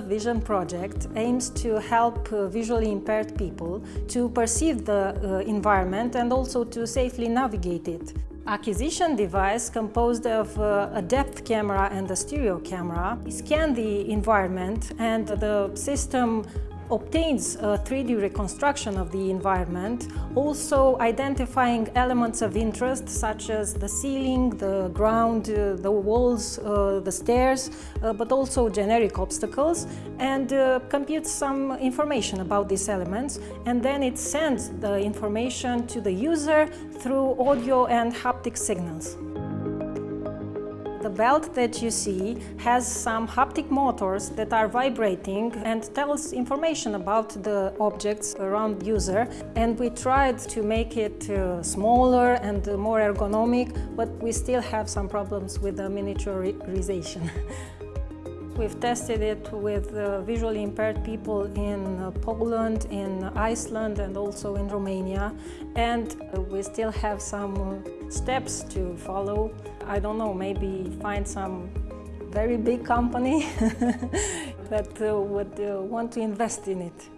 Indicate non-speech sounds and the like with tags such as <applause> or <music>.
Vision project aims to help uh, visually impaired people to perceive the uh, environment and also to safely navigate it. Acquisition device composed of uh, a depth camera and a stereo camera scan the environment and the system obtains a 3D reconstruction of the environment, also identifying elements of interest such as the ceiling, the ground, uh, the walls, uh, the stairs, uh, but also generic obstacles and uh, computes some information about these elements and then it sends the information to the user through audio and haptic signals. The belt that you see has some haptic motors that are vibrating and tells information about the objects around user and we tried to make it uh, smaller and more ergonomic but we still have some problems with the miniaturization. <laughs> We've tested it with uh, visually impaired people in uh, Poland, in Iceland and also in Romania and uh, we still have some steps to follow. I don't know, maybe find some very big company <laughs> that uh, would uh, want to invest in it.